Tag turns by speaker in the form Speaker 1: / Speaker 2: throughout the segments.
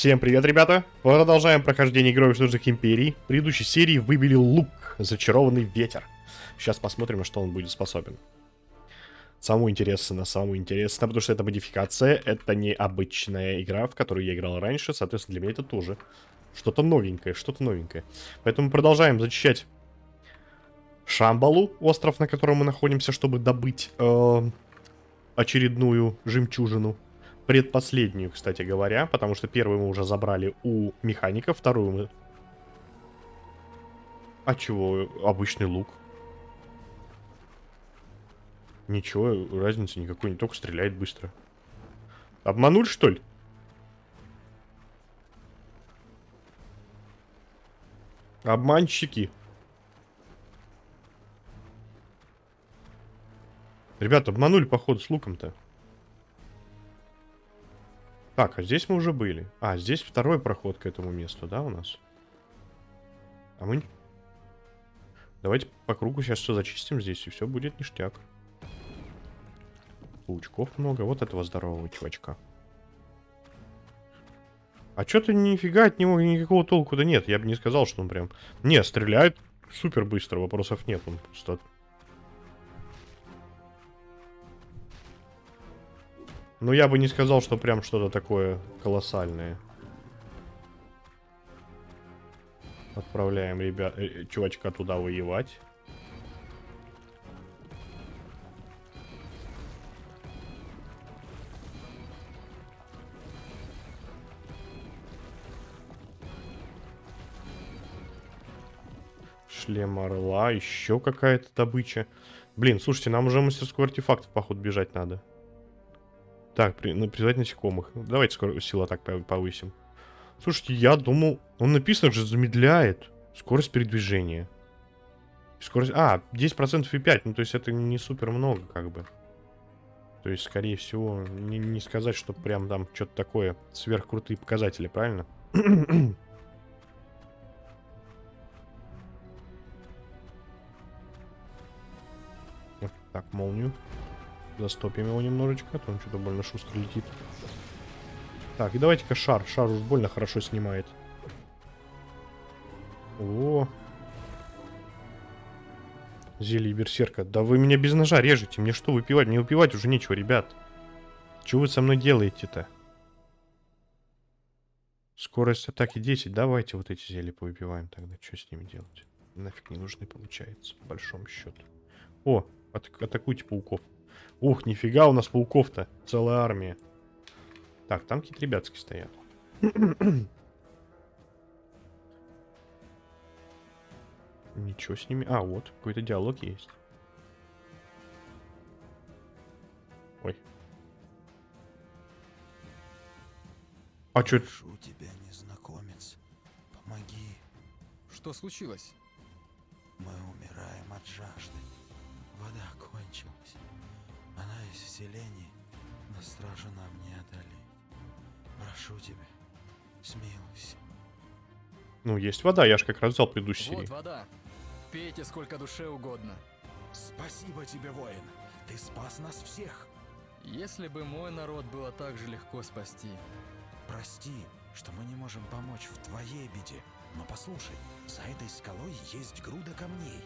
Speaker 1: Всем привет, ребята! Продолжаем прохождение Героев Нужных Империй. В предыдущей серии выбили лук, зачарованный ветер. Сейчас посмотрим, что он будет способен. Самое интересное, самое интересное, потому что это модификация, это не обычная игра, в которую я играл раньше, соответственно, для меня это тоже что-то новенькое, что-то новенькое. Поэтому продолжаем зачищать Шамбалу, остров, на котором мы находимся, чтобы добыть э, очередную жемчужину. Предпоследнюю, кстати говоря, потому что первую мы уже забрали у механика, вторую мы... А чего? Обычный лук. Ничего, разницы никакой, не только стреляет быстро. Обманули, что ли? Обманщики. Ребята, обманули, походу, с луком-то. Так, а здесь мы уже были. А, здесь второй проход к этому месту, да, у нас? А мы... Давайте по кругу сейчас все зачистим здесь, и все будет ништяк. Паучков много. Вот этого здорового чувачка. А что-то нифига от него никакого толку-то нет. Я бы не сказал, что он прям... Не, стреляет супер быстро, вопросов нет. Он просто Ну, я бы не сказал, что прям что-то такое колоссальное. Отправляем ребят, э, чувачка туда воевать. Шлем орла, еще какая-то добыча. Блин, слушайте, нам уже мастерскую артефактов, походу, бежать надо. Так, при, ну, призвать насекомых. Ну, давайте скоро сила так повысим. Слушайте, я думал... Он написано же замедляет скорость передвижения. Скорость... А, 10% и 5. Ну, то есть это не супер много, как бы. То есть, скорее всего, не, не сказать, что прям там что-то такое сверхкрутые показатели, правильно? так, молнию. Застопим его немножечко, а то он что-то больно шустро летит. Так, и давайте-ка шар. Шар уж больно хорошо снимает. О. Зелье берсерка. Да вы меня без ножа режете. Мне что выпивать? Мне выпивать уже нечего, ребят. Что вы со мной делаете-то? Скорость атаки 10. Давайте вот эти зелья повыпиваем тогда. Что с ними делать? Нафиг не нужны, получается, по большому счету. О, ат атакуйте пауков. Ух, нифига у нас пауков-то. Целая армия. Так, там какие-то ребятки стоят. Ничего с ними. А, вот, какой-то диалог есть. Ой. А чё?
Speaker 2: Прошу тебя, незнакомец, помоги.
Speaker 3: Что случилось?
Speaker 2: Мы умираем от жажды. Вода кончилась. Она из вселений, но стража нам не одолеть. Прошу тебя, смилуйся.
Speaker 1: Ну, есть вода, я же как раз взял предыдущий
Speaker 3: Вот вода. Пейте сколько душе угодно.
Speaker 2: Спасибо тебе, воин. Ты спас нас всех.
Speaker 3: Если бы мой народ было так же легко спасти.
Speaker 2: Прости, что мы не можем помочь в твоей беде. Но послушай, за этой скалой есть груда камней.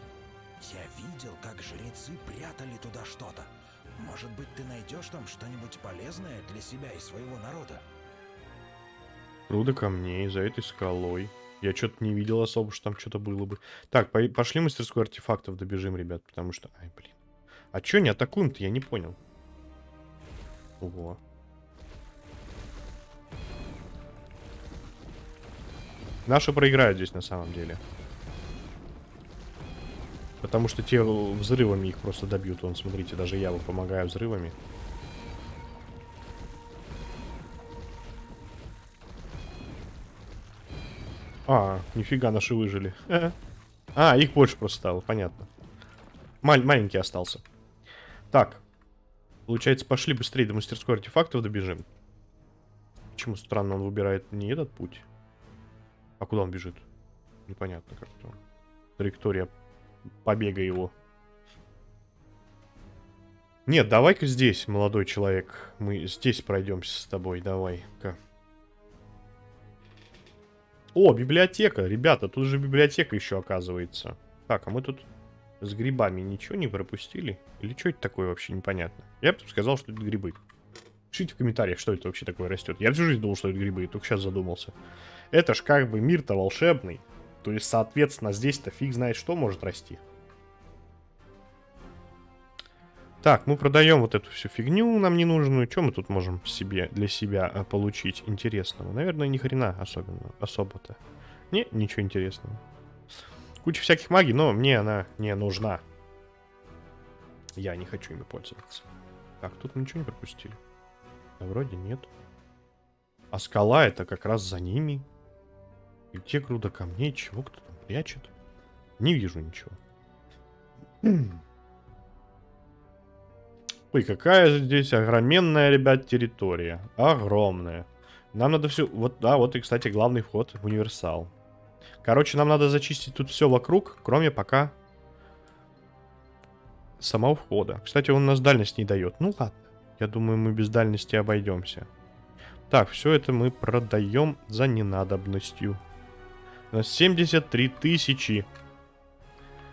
Speaker 2: Я видел, как жрецы прятали туда что-то. Может быть, ты найдешь там что-нибудь полезное для себя и своего народа?
Speaker 1: Груда камней за этой скалой. Я что-то не видел особо, что там что-то было бы. Так, по пошли мастерскую артефактов добежим, ребят, потому что... Ай, блин. А чё не атакуем-то? Я не понял. Ого. Наши проиграют здесь на самом деле. Потому что те взрывами их просто добьют. Вон, смотрите, даже я вот помогаю взрывами. А, нифига, наши выжили. А, их больше просто стало, понятно. Маль маленький остался. Так. Получается, пошли быстрее до мастерской артефактов добежим. Почему странно он выбирает не этот путь? А куда он бежит? Непонятно как-то. Траектория побега его. Нет, давай-ка здесь, молодой человек. Мы здесь пройдемся с тобой, давай-ка. О, библиотека, ребята, тут же библиотека еще оказывается. Так, а мы тут с грибами ничего не пропустили? Или что это такое вообще непонятно? Я бы сказал, что это грибы. Пишите в комментариях, что это вообще такое растет. Я всю жизнь думал, что это грибы, и только сейчас задумался. Это ж как бы мир-то волшебный. То есть, соответственно, здесь-то фиг знает, что может расти. Так, мы продаем вот эту всю фигню нам ненужную. Что мы тут можем себе для себя э, получить интересного? Наверное, ни хрена особенно, особо-то. Не, ничего интересного. Куча всяких магий, но мне она не нужна. Я не хочу ими пользоваться. Так, тут мы ничего не пропустили. Да вроде нет. А скала это как раз за ними. И те груда камней, чего кто там прячет? Не вижу ничего. Ой, какая здесь огроменная, ребят, территория. Огромная. Нам надо все... Вот, да, вот и, кстати, главный вход в универсал. Короче, нам надо зачистить тут все вокруг, кроме пока самого входа. Кстати, он нас дальность не дает. Ну ладно. Я думаю, мы без дальности обойдемся. Так, все это мы продаем за ненадобностью. У нас 73 тысячи.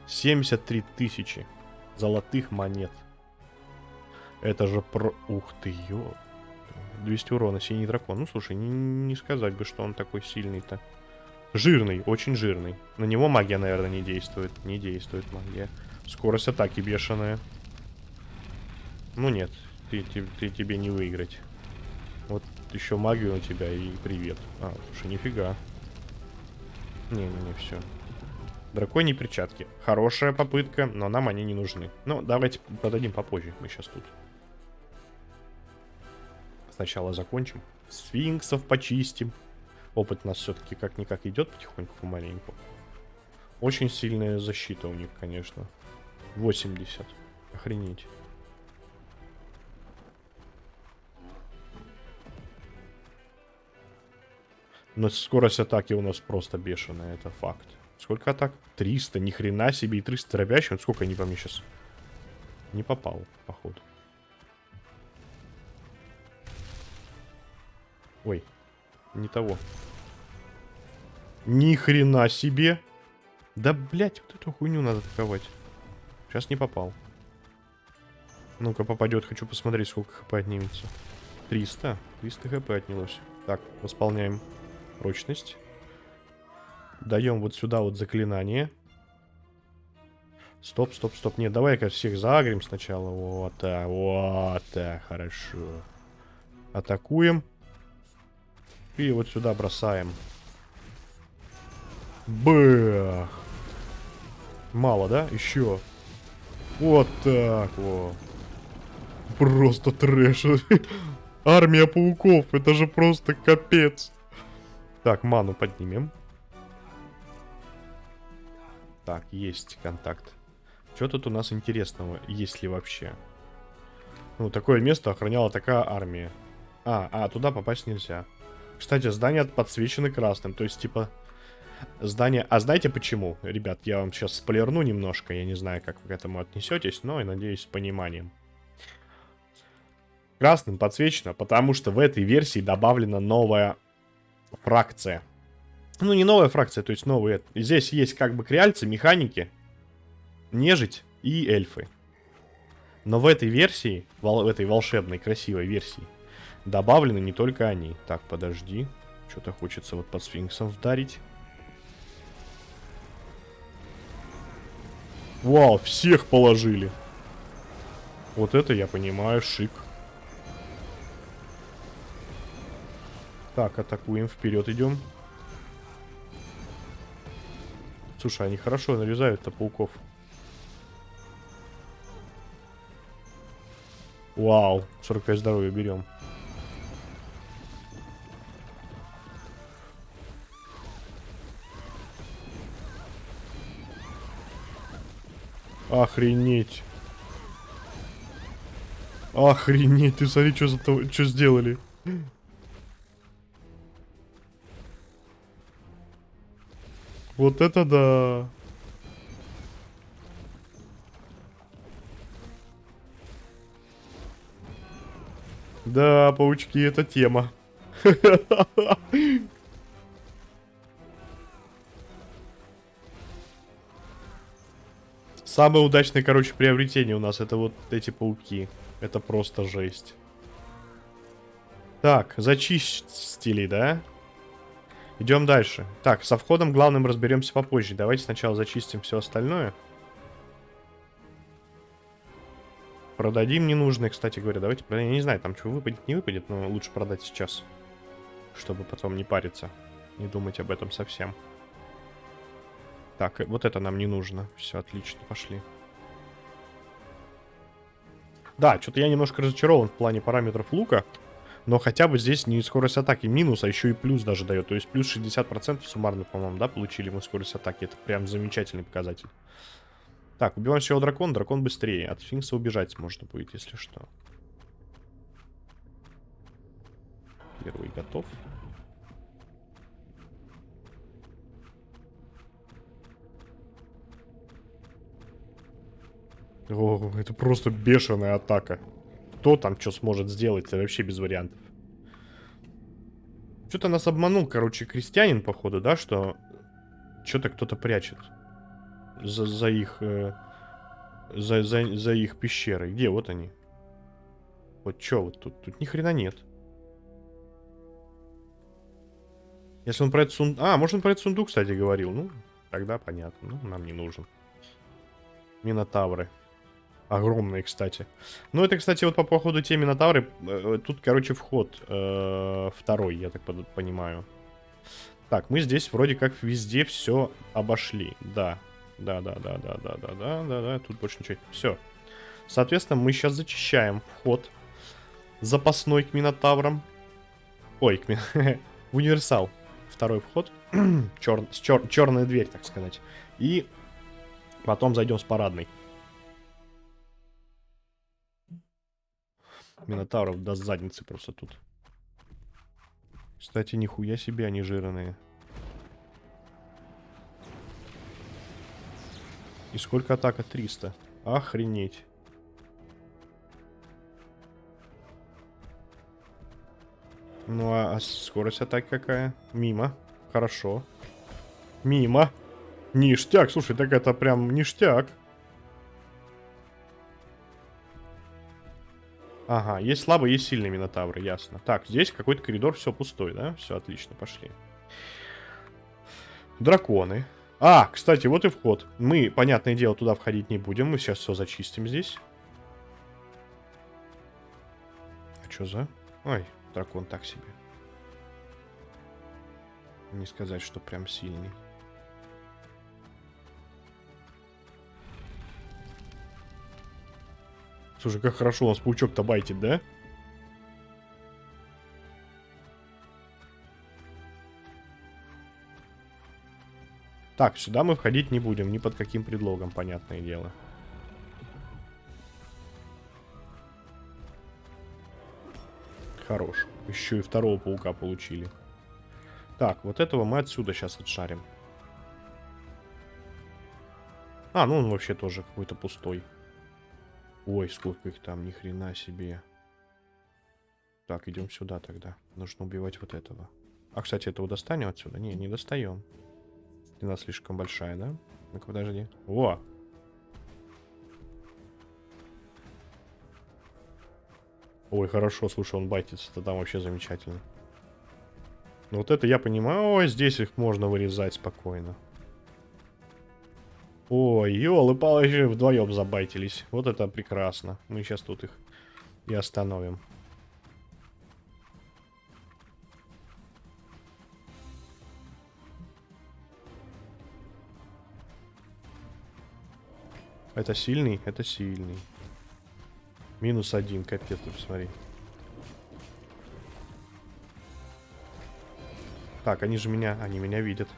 Speaker 1: 73 тысячи золотых монет. Это же про... Ух ты, ё... 200 урона, синий дракон. Ну, слушай, не, не сказать бы, что он такой сильный-то. Жирный, очень жирный. На него магия, наверное, не действует. Не действует магия. Скорость атаки бешеная. Ну нет, ты, ты, ты тебе не выиграть. Вот еще магию у тебя и привет. А, слушай, нифига. Не-не-не, все. Драконьи перчатки. Хорошая попытка, но нам они не нужны. Ну, давайте продадим попозже. Мы сейчас тут сначала закончим. Сфинксов почистим. Опыт у нас все-таки как-никак идет потихоньку, помаленьку. Очень сильная защита у них, конечно. 80. Охренеть. Но скорость атаки у нас просто бешеная, это факт. Сколько атак? 300, ни хрена себе, и 300 дробящих. Сколько они по мне сейчас? Не попал, походу. Ой, не того. Ни хрена себе. Да, блять, вот эту хуйню надо атаковать. Сейчас не попал. Ну-ка, попадет. Хочу посмотреть, сколько хп отнимется. 300. 300 хп отнялось. Так, восполняем прочность. Даем вот сюда вот заклинание. Стоп, стоп, стоп. Нет, давай-ка всех заагрим сначала. Вот так, вот так, хорошо. Атакуем. И вот сюда бросаем. Бэх. Мало, да? Еще. Вот так вот. Просто трэш. Армия пауков. Это же просто капец. Так, ману поднимем. Так, есть контакт. Что тут у нас интересного, есть ли вообще? Ну, такое место охраняла такая армия. А, а, туда попасть нельзя. Кстати, здания подсвечены красным. То есть, типа, здание... А знаете почему? Ребят, я вам сейчас сплерну немножко. Я не знаю, как вы к этому отнесетесь, но и надеюсь, с пониманием. Красным подсвечено, потому что в этой версии добавлена новая фракция. Ну, не новая фракция, то есть новые. Здесь есть как бы креальцы, механики, нежить и эльфы. Но в этой версии, в этой волшебной, красивой версии, Добавлены не только они. Так, подожди. Что-то хочется вот под сфинксом вдарить. Вау, всех положили. Вот это я понимаю, шик. Так, атакуем, вперед идем. Слушай, они хорошо нарезают-то пауков. Вау, 45 здоровья берем. Охренеть. Охренеть, ты смотри, что, за то, что сделали. Вот это да. Да, паучки, это тема. Самое удачное, короче, приобретение у нас это вот эти пауки. Это просто жесть. Так, зачистили, да? Идем дальше. Так, со входом главным разберемся попозже. Давайте сначала зачистим все остальное. Продадим ненужные, кстати говоря. Давайте продадим. Я не знаю, там что выпадет, не выпадет, но лучше продать сейчас. Чтобы потом не париться. Не думать об этом совсем. Так, вот это нам не нужно. Все, отлично, пошли. Да, что-то я немножко разочарован в плане параметров лука. Но хотя бы здесь не скорость атаки минус, а еще и плюс даже дает. То есть плюс 60% суммарно, по-моему, да, получили мы скорость атаки. Это прям замечательный показатель. Так, убиваем всего дракон. Дракон быстрее. От финкса убежать можно будет, если что. Первый готов. О, это просто бешеная атака. Кто там что сможет сделать, это вообще без вариантов. Что-то нас обманул, короче, крестьянин, походу, да, что что-то кто-то прячет за, за их э, за, за, за их пещерой. Где? Вот они. Вот что вот тут? Тут ни хрена нет. Если он про этот сундук... А, может он про этот сундук, кстати, говорил. Ну, тогда понятно. Ну, нам не нужен. Минотавры. Огромные, кстати. Ну, это, кстати, вот по походу те Минотавры. Э, тут, короче, вход э, второй, я так понимаю. Так, мы здесь вроде как везде все обошли. Да, да, да, да, да, да, да, да, да, да. Тут больше ничего. Все. Соответственно, мы сейчас зачищаем вход запасной к Минотаврам. Ой, к ми... универсал. Второй вход. Чер... Чер... Черная дверь, так сказать. И потом зайдем с парадной. Минотавров до задницы просто тут. Кстати, нихуя себе они жирные. И сколько атака? 300. Охренеть. Ну а, а скорость атаки какая? Мимо. Хорошо. Мимо. Ништяк. Слушай, так это прям ништяк. Ага, есть слабые, есть сильные минотавры, ясно. Так, здесь какой-то коридор, все пустой, да? Все отлично, пошли. Драконы. А, кстати, вот и вход. Мы, понятное дело, туда входить не будем. Мы сейчас все зачистим здесь. А что за... Ой, дракон так себе. Не сказать, что прям сильный. Слушай, как хорошо у нас паучок-то байтит, да? Так, сюда мы входить не будем, ни под каким предлогом, понятное дело. Хорош. Еще и второго паука получили. Так, вот этого мы отсюда сейчас отшарим. А, ну он вообще тоже какой-то пустой. Ой, сколько их там, ни хрена себе. Так, идем сюда тогда. Нужно убивать вот этого. А, кстати, этого достанем отсюда? Не, не достаем. Длина слишком большая, да? Ну-ка, подожди. О! Ой, хорошо, слушай, он байтится, это там вообще замечательно. Ну вот это я понимаю. Ой, здесь их можно вырезать спокойно. Ой, елы-палы, вдвоем забайтились. Вот это прекрасно. Мы сейчас тут их и остановим. Это сильный? Это сильный. Минус один, капец, ты посмотри. Так, они же меня, они меня видят.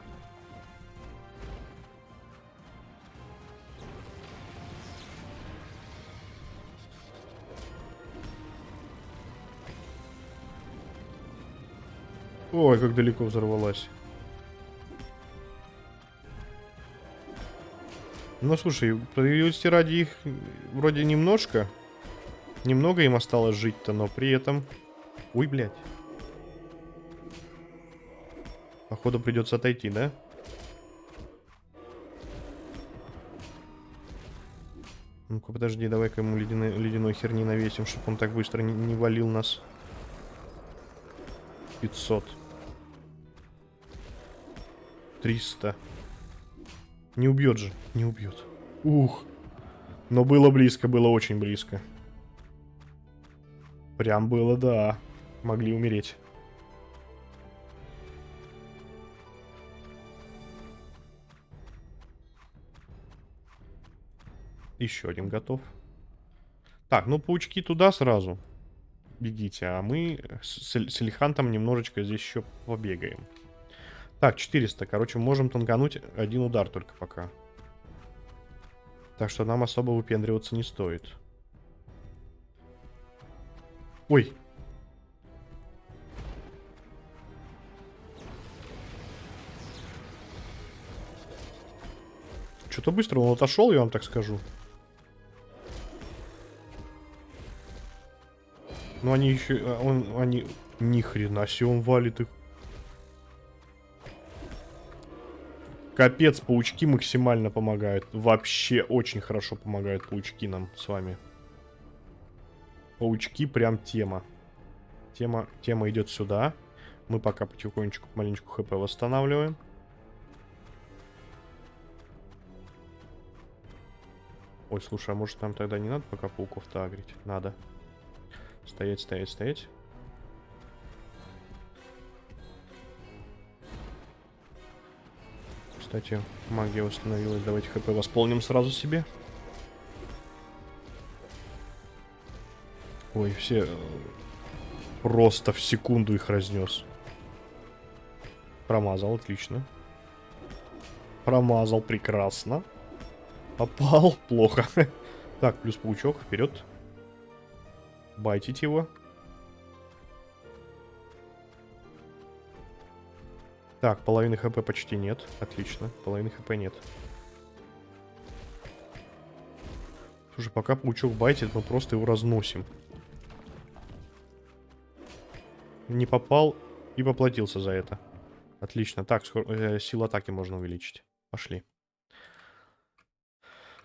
Speaker 1: Ой, как далеко взорвалась. Ну, слушай, справедливости ради их вроде немножко. Немного им осталось жить-то, но при этом... Ой, блядь. Походу придется отойти, да? Ну-ка, подожди, давай-ка ему ледяной, ледяной херни навесим, чтобы он так быстро не, не валил нас. 500. 300. Не убьет же, не убьет. Ух. Но было близко, было очень близко. Прям было, да. Могли умереть. Еще один готов. Так, ну паучки туда сразу. Бегите, а мы с, с Эльхантом немножечко здесь еще побегаем. Так, 400. Короче, можем тангануть один удар только пока. Так что нам особо выпендриваться не стоит. Ой. Что-то быстро он отошел, я вам так скажу. Ну они еще... а, Он, они... Ни хрена себе он валит их. Капец, паучки максимально помогают. Вообще очень хорошо помогают паучки нам с вами. Паучки прям тема. Тема, тема идет сюда. Мы пока потихонечку, маленечку хп восстанавливаем. Ой, слушай, а может нам тогда не надо пока пауков-то агрить? Надо. Стоять, стоять, стоять. Кстати, магия восстановилась. Давайте хп восполним сразу себе. Ой, все э, просто в секунду их разнес. Промазал, отлично. Промазал, прекрасно. Попал, плохо. Так, плюс паучок, вперед. Байтить его. Так, половины хп почти нет. Отлично, половины хп нет. Слушай, пока паучок байтит, мы просто его разносим. Не попал и поплатился за это. Отлично. Так, скоро, э, силу атаки можно увеличить. Пошли.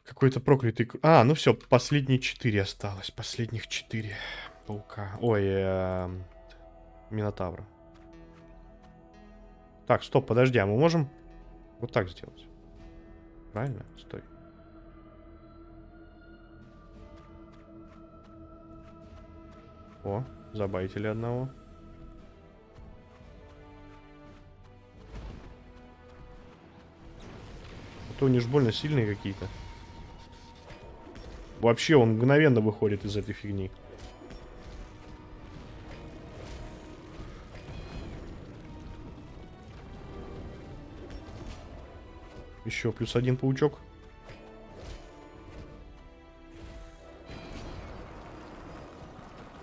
Speaker 1: Какой-то проклятый... А, ну все, последние четыре осталось. Последних четыре паука. Ой, э, Минотавра. Так, стоп, подожди, а мы можем вот так сделать? Правильно? Стой. О, забайтили одного. А то они ж больно сильные какие-то. Вообще, он мгновенно выходит из этой фигни. Еще плюс один паучок.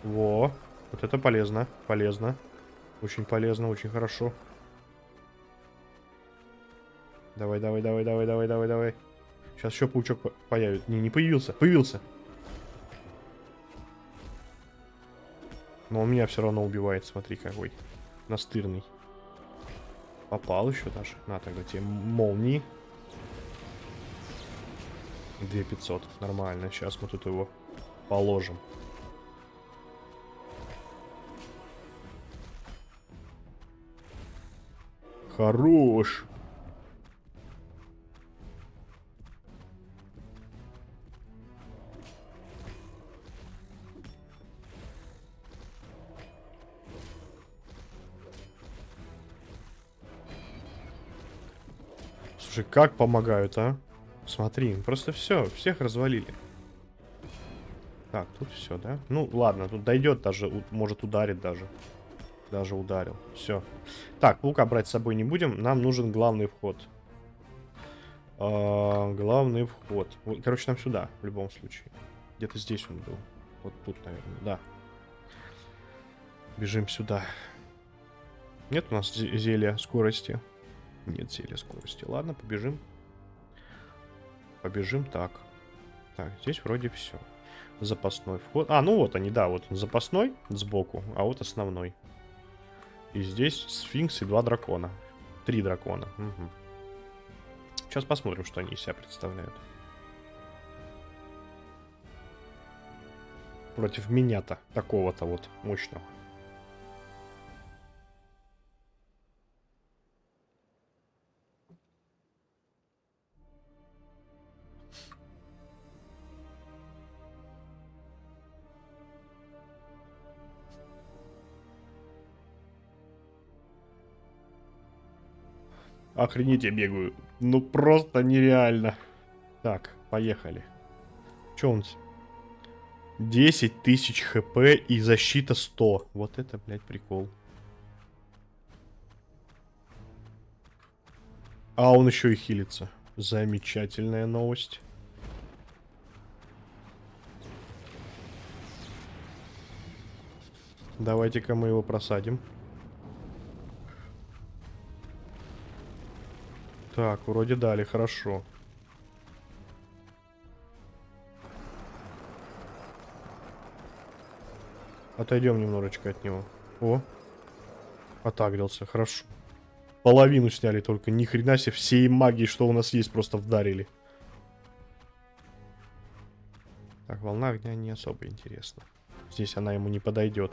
Speaker 1: Во, вот это полезно, полезно. Очень полезно, очень хорошо. Давай, давай, давай, давай, давай, давай, давай. Сейчас еще паучок по появится. Не, не появился. Появился. Но он меня все равно убивает. Смотри, какой. Настырный. Попал еще даже. На, тогда тебе молнии. 2500. Нормально. Сейчас мы тут его положим. Хорош. Слушай, как помогают, а? Смотри, просто все, всех развалили. Так, тут все, да? Ну, ладно, тут дойдет даже, может ударит даже. Даже ударил. Все. Так, паука брать с собой не будем. Нам нужен главный вход. А, главный вход. Короче, нам сюда, в любом случае. Где-то здесь он был. Вот тут, наверное, да. Бежим сюда. Нет у нас зелья скорости. Нет зелья скорости. Ладно, побежим. Побежим так. Так, здесь вроде все. Запасной вход. А, ну вот они, да, вот запасной сбоку, а вот основной. И здесь сфинкс и два дракона. Три дракона. Угу. Сейчас посмотрим, что они из себя представляют. против меня-то, такого-то вот мощного. Охренеть, я бегаю. Ну просто нереально. Так, поехали. Че он? с- 10 тысяч хп и защита 100. Вот это, блядь, прикол. А он еще и хилится. Замечательная новость. Давайте-ка мы его просадим. Так, вроде дали, хорошо. Отойдем немножечко от него. О, отагрился, хорошо. Половину сняли только, ни хрена себе, всей магии, что у нас есть, просто вдарили. Так, волна огня не особо интересна. Здесь она ему не подойдет.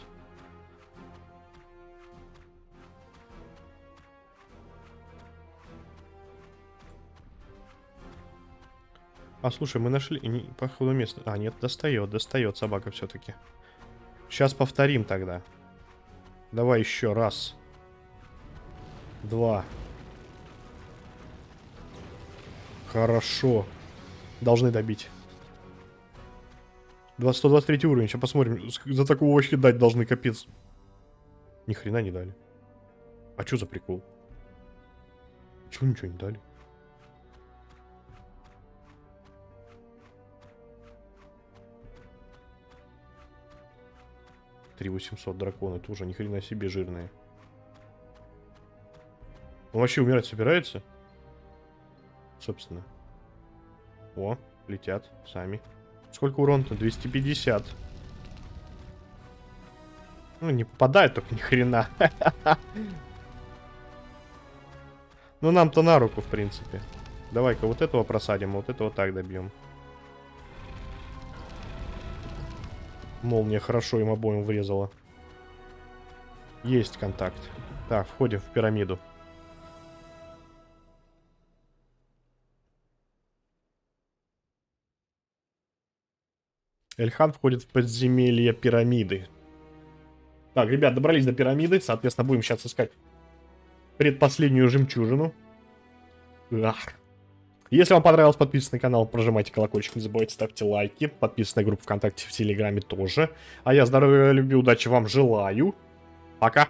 Speaker 1: А слушай, мы нашли не, походу место. А, нет, достает, достает собака все-таки. Сейчас повторим тогда. Давай еще раз. Два. Хорошо. Должны добить. Два- 123 уровень. Сейчас посмотрим. За такого вообще дать должны, капец. Ни хрена не дали. А что за прикол? Чего ничего не дали? Три восемьсот дракона, это уже ни хрена себе жирные. Он вообще умирать собирается? Собственно. О, летят сами. Сколько урона-то? 250. Ну, не попадает только ни хрена. Ну, нам-то на руку, в принципе. Давай-ка вот этого просадим, вот этого так добьем. Молния хорошо им обоим врезала. Есть контакт. Так, входим в пирамиду. Эльхан входит в подземелье пирамиды. Так, ребят, добрались до пирамиды. Соответственно, будем сейчас искать предпоследнюю жемчужину. Ах. Если вам понравилось, подписывайтесь на канал, прожимайте колокольчик, не забывайте, ставьте лайки. Подписывайтесь на группу ВКонтакте, в Телеграме тоже. А я здоровья, любви, удачи вам желаю. Пока.